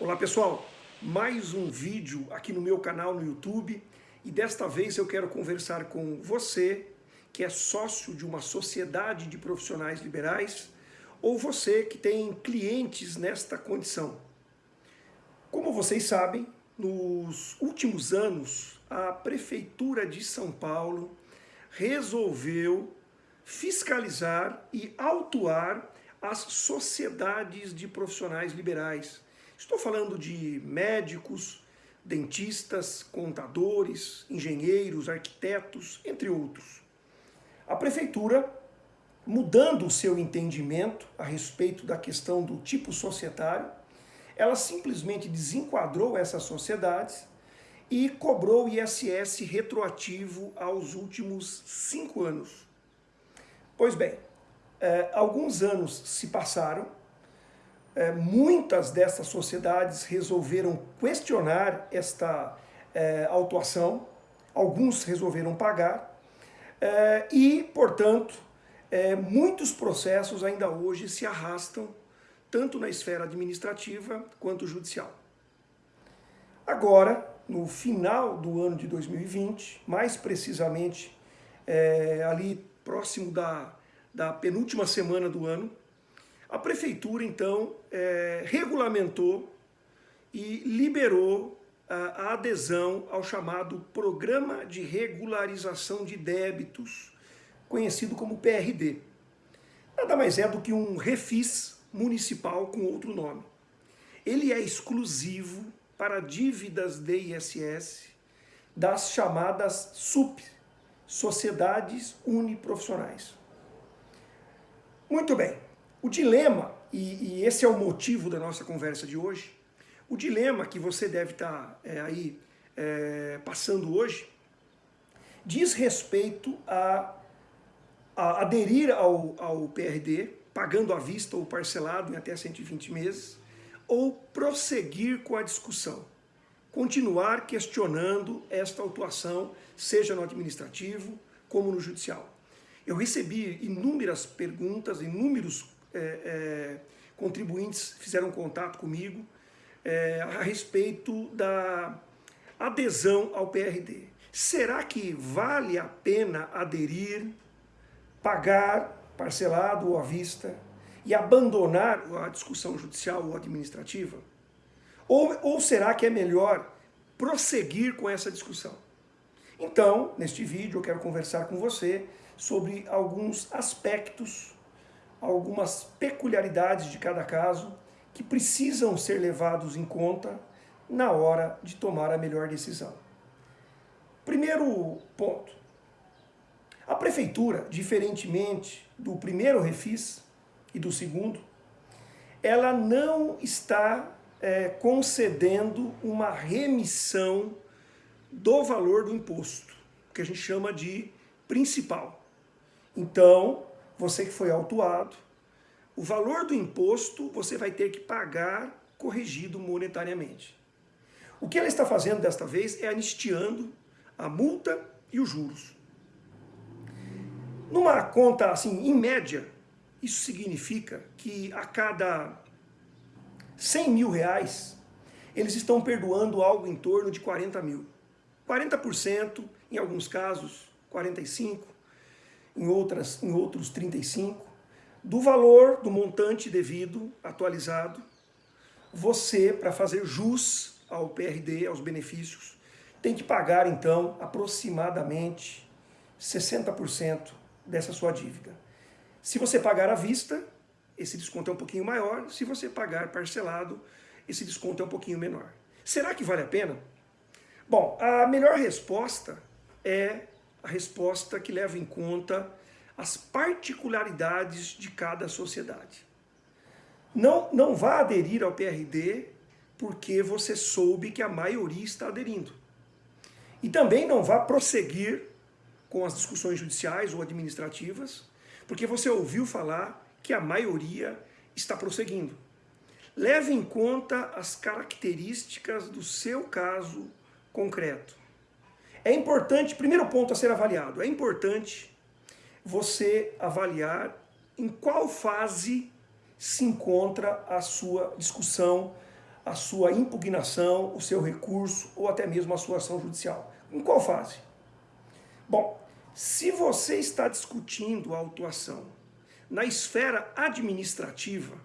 Olá pessoal, mais um vídeo aqui no meu canal no YouTube e desta vez eu quero conversar com você que é sócio de uma sociedade de profissionais liberais ou você que tem clientes nesta condição. Como vocês sabem, nos últimos anos a Prefeitura de São Paulo resolveu fiscalizar e autuar as sociedades de profissionais liberais Estou falando de médicos, dentistas, contadores, engenheiros, arquitetos, entre outros. A prefeitura, mudando o seu entendimento a respeito da questão do tipo societário, ela simplesmente desenquadrou essas sociedades e cobrou ISS retroativo aos últimos cinco anos. Pois bem, eh, alguns anos se passaram é, muitas dessas sociedades resolveram questionar esta é, autuação, alguns resolveram pagar, é, e, portanto, é, muitos processos ainda hoje se arrastam, tanto na esfera administrativa quanto judicial. Agora, no final do ano de 2020, mais precisamente é, ali próximo da, da penúltima semana do ano, a prefeitura, então, é, regulamentou e liberou a, a adesão ao chamado Programa de Regularização de Débitos, conhecido como PRD. Nada mais é do que um refis municipal com outro nome. Ele é exclusivo para dívidas de ISS das chamadas SUP, Sociedades Uniprofissionais. Muito bem, o dilema, e, e, esse é o motivo da nossa conversa de hoje, o dilema que você deve estar tá, é, aí é, passando hoje, diz respeito a, a aderir ao, ao PRD, pagando à vista ou parcelado em até 120 meses, ou prosseguir com a discussão, continuar questionando esta autuação, seja no administrativo como no judicial. Eu recebi inúmeras perguntas, inúmeros é, é, contribuintes fizeram contato comigo é, a respeito da adesão ao PRD. Será que vale a pena aderir, pagar parcelado ou à vista e abandonar a discussão judicial ou administrativa? Ou, ou será que é melhor prosseguir com essa discussão? Então, neste vídeo eu quero conversar com você sobre alguns aspectos algumas peculiaridades de cada caso que precisam ser levados em conta na hora de tomar a melhor decisão. Primeiro ponto. A prefeitura, diferentemente do primeiro refis e do segundo, ela não está é, concedendo uma remissão do valor do imposto, que a gente chama de principal. Então, você que foi autuado, o valor do imposto você vai ter que pagar corrigido monetariamente. O que ela está fazendo desta vez é anistiando a multa e os juros. Numa conta, assim, em média, isso significa que a cada 100 mil reais, eles estão perdoando algo em torno de 40 mil. 40%, em alguns casos, 45%, em, outras, em outros 35, do valor do montante devido, atualizado, você, para fazer jus ao PRD, aos benefícios, tem que pagar, então, aproximadamente 60% dessa sua dívida. Se você pagar à vista, esse desconto é um pouquinho maior. Se você pagar parcelado, esse desconto é um pouquinho menor. Será que vale a pena? Bom, a melhor resposta é a resposta que leva em conta as particularidades de cada sociedade. Não, não vá aderir ao PRD porque você soube que a maioria está aderindo. E também não vá prosseguir com as discussões judiciais ou administrativas, porque você ouviu falar que a maioria está prosseguindo. Leve em conta as características do seu caso concreto. É importante, primeiro ponto a ser avaliado, é importante você avaliar em qual fase se encontra a sua discussão a sua impugnação, o seu recurso ou até mesmo a sua ação judicial. Em qual fase? Bom, se você está discutindo a autuação na esfera administrativa,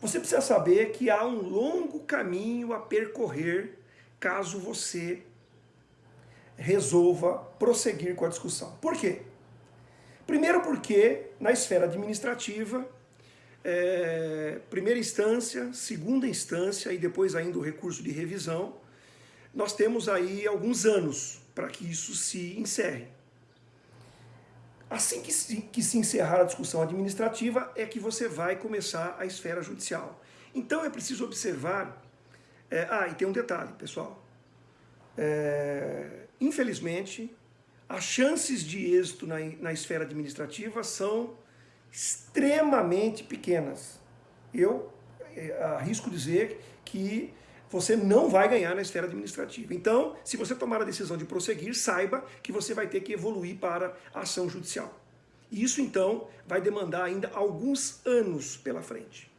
você precisa saber que há um longo caminho a percorrer caso você resolva prosseguir com a discussão. Por quê? Primeiro porque na esfera administrativa, é, primeira instância, segunda instância e depois ainda o recurso de revisão, nós temos aí alguns anos para que isso se encerre. Assim que se, que se encerrar a discussão administrativa é que você vai começar a esfera judicial. Então é preciso observar... É, ah, e tem um detalhe, pessoal. É, infelizmente, as chances de êxito na, na esfera administrativa são extremamente pequenas. Eu é, arrisco dizer que você não vai ganhar na esfera administrativa. Então, se você tomar a decisão de prosseguir, saiba que você vai ter que evoluir para a ação judicial. Isso, então, vai demandar ainda alguns anos pela frente.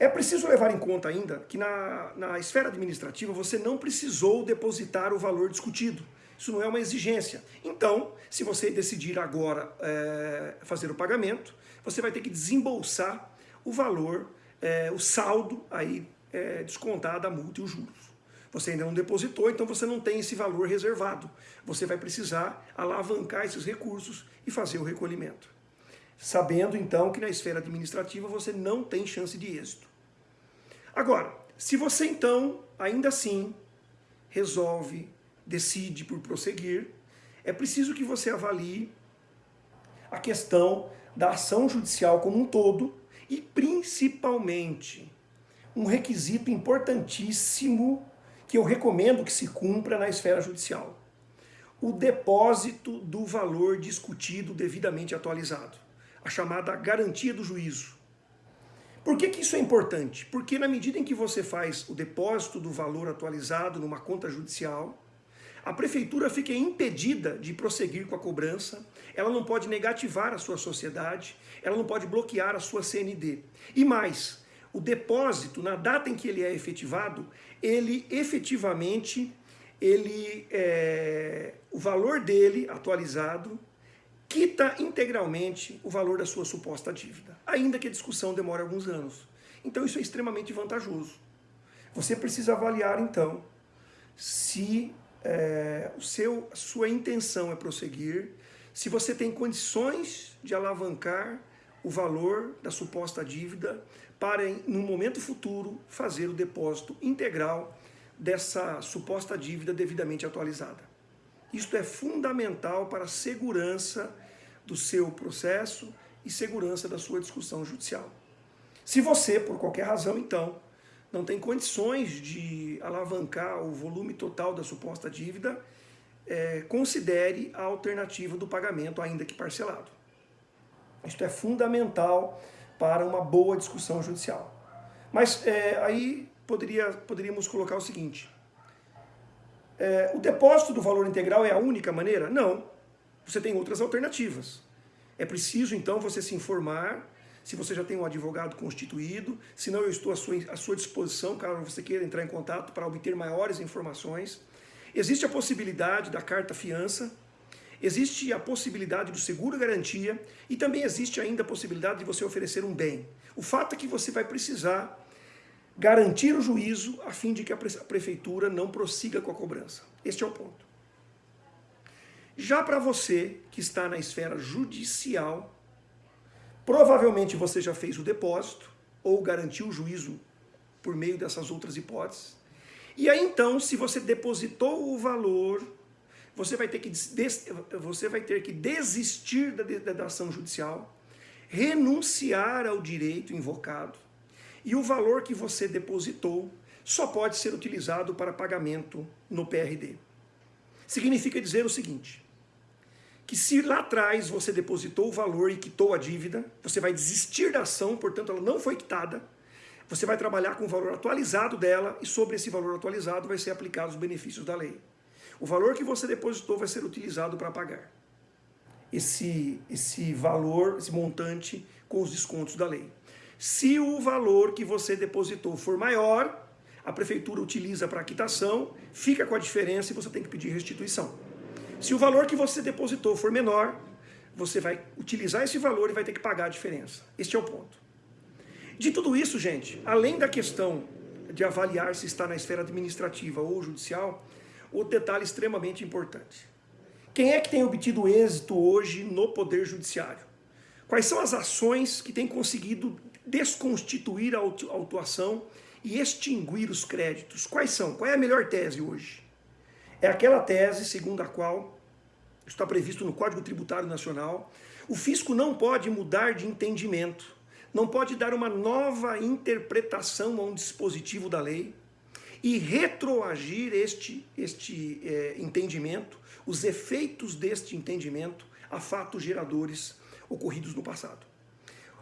É preciso levar em conta ainda que na, na esfera administrativa você não precisou depositar o valor discutido. Isso não é uma exigência. Então, se você decidir agora é, fazer o pagamento, você vai ter que desembolsar o valor, é, o saldo aí é, descontada a multa e os juros. Você ainda não depositou, então você não tem esse valor reservado. Você vai precisar alavancar esses recursos e fazer o recolhimento. Sabendo então que na esfera administrativa você não tem chance de êxito. Agora, se você então, ainda assim, resolve, decide por prosseguir, é preciso que você avalie a questão da ação judicial como um todo e principalmente um requisito importantíssimo que eu recomendo que se cumpra na esfera judicial. O depósito do valor discutido devidamente atualizado. A chamada garantia do juízo. Por que, que isso é importante? Porque na medida em que você faz o depósito do valor atualizado numa conta judicial, a prefeitura fica impedida de prosseguir com a cobrança, ela não pode negativar a sua sociedade, ela não pode bloquear a sua CND. E mais, o depósito, na data em que ele é efetivado, ele efetivamente, ele, é, o valor dele atualizado quita integralmente o valor da sua suposta dívida, ainda que a discussão demore alguns anos. Então isso é extremamente vantajoso. Você precisa avaliar então se é, o seu, a sua intenção é prosseguir, se você tem condições de alavancar o valor da suposta dívida para, no momento futuro, fazer o depósito integral dessa suposta dívida devidamente atualizada. Isto é fundamental para a segurança do seu processo e segurança da sua discussão judicial. Se você, por qualquer razão, então, não tem condições de alavancar o volume total da suposta dívida, é, considere a alternativa do pagamento, ainda que parcelado. Isto é fundamental para uma boa discussão judicial. Mas é, aí poderia, poderíamos colocar o seguinte, é, o depósito do valor integral é a única maneira? Não, você tem outras alternativas. É preciso então você se informar se você já tem um advogado constituído, se não eu estou à sua, à sua disposição, caso você queira entrar em contato para obter maiores informações. Existe a possibilidade da carta fiança, existe a possibilidade do seguro garantia e também existe ainda a possibilidade de você oferecer um bem. O fato é que você vai precisar garantir o juízo a fim de que a prefeitura não prossiga com a cobrança. Este é o ponto. Já para você que está na esfera judicial, provavelmente você já fez o depósito ou garantiu o juízo por meio dessas outras hipóteses. E aí então, se você depositou o valor você vai ter que, você vai ter que desistir da, da ação judicial, renunciar ao direito invocado, e o valor que você depositou só pode ser utilizado para pagamento no PRD. Significa dizer o seguinte, que se lá atrás você depositou o valor e quitou a dívida, você vai desistir da ação, portanto ela não foi quitada, você vai trabalhar com o valor atualizado dela e sobre esse valor atualizado vai ser aplicado os benefícios da lei. O valor que você depositou vai ser utilizado para pagar esse, esse valor, esse montante com os descontos da lei. Se o valor que você depositou for maior, a prefeitura utiliza para quitação, fica com a diferença e você tem que pedir restituição. Se o valor que você depositou for menor, você vai utilizar esse valor e vai ter que pagar a diferença. Este é o ponto. De tudo isso, gente, além da questão de avaliar se está na esfera administrativa ou judicial, o detalhe extremamente importante. Quem é que tem obtido êxito hoje no Poder Judiciário? Quais são as ações que têm conseguido desconstituir a autuação e extinguir os créditos? Quais são? Qual é a melhor tese hoje? É aquela tese segundo a qual está previsto no Código Tributário Nacional, o fisco não pode mudar de entendimento, não pode dar uma nova interpretação a um dispositivo da lei e retroagir este, este é, entendimento, os efeitos deste entendimento a fatos geradores ocorridos no passado.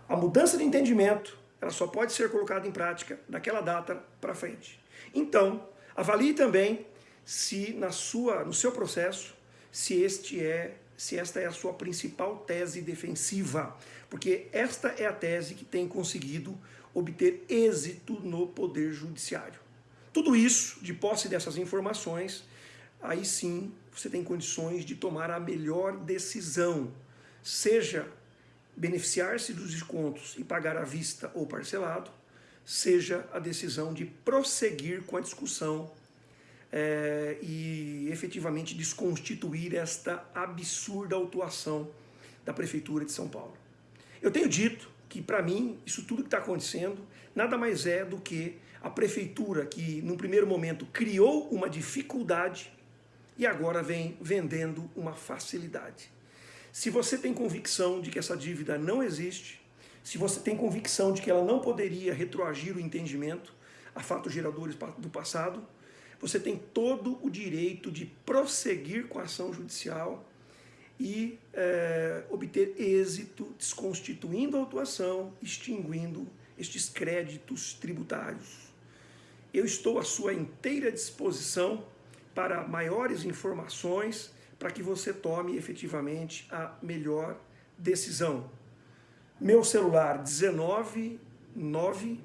A mudança de entendimento ela só pode ser colocada em prática daquela data para frente. Então, avalie também se na sua, no seu processo, se este é, se esta é a sua principal tese defensiva, porque esta é a tese que tem conseguido obter êxito no poder judiciário. Tudo isso, de posse dessas informações, aí sim você tem condições de tomar a melhor decisão, seja beneficiar-se dos descontos e pagar à vista ou parcelado, seja a decisão de prosseguir com a discussão é, e efetivamente desconstituir esta absurda autuação da Prefeitura de São Paulo. Eu tenho dito que, para mim, isso tudo que está acontecendo nada mais é do que a Prefeitura que, num primeiro momento, criou uma dificuldade e agora vem vendendo uma facilidade. Se você tem convicção de que essa dívida não existe, se você tem convicção de que ela não poderia retroagir o entendimento a fatos geradores do passado, você tem todo o direito de prosseguir com a ação judicial e é, obter êxito, desconstituindo a autuação, extinguindo estes créditos tributários. Eu estou à sua inteira disposição para maiores informações para que você tome efetivamente a melhor decisão. Meu celular 19 9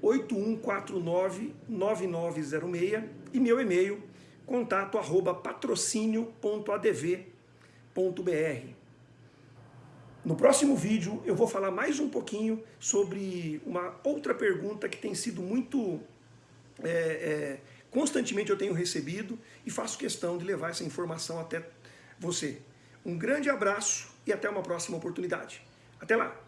8149 9906 e meu e-mail contato arroba patrocínio.adv.br. No próximo vídeo eu vou falar mais um pouquinho sobre uma outra pergunta que tem sido muito é, é, constantemente eu tenho recebido e faço questão de levar essa informação até você. Um grande abraço e até uma próxima oportunidade. Até lá!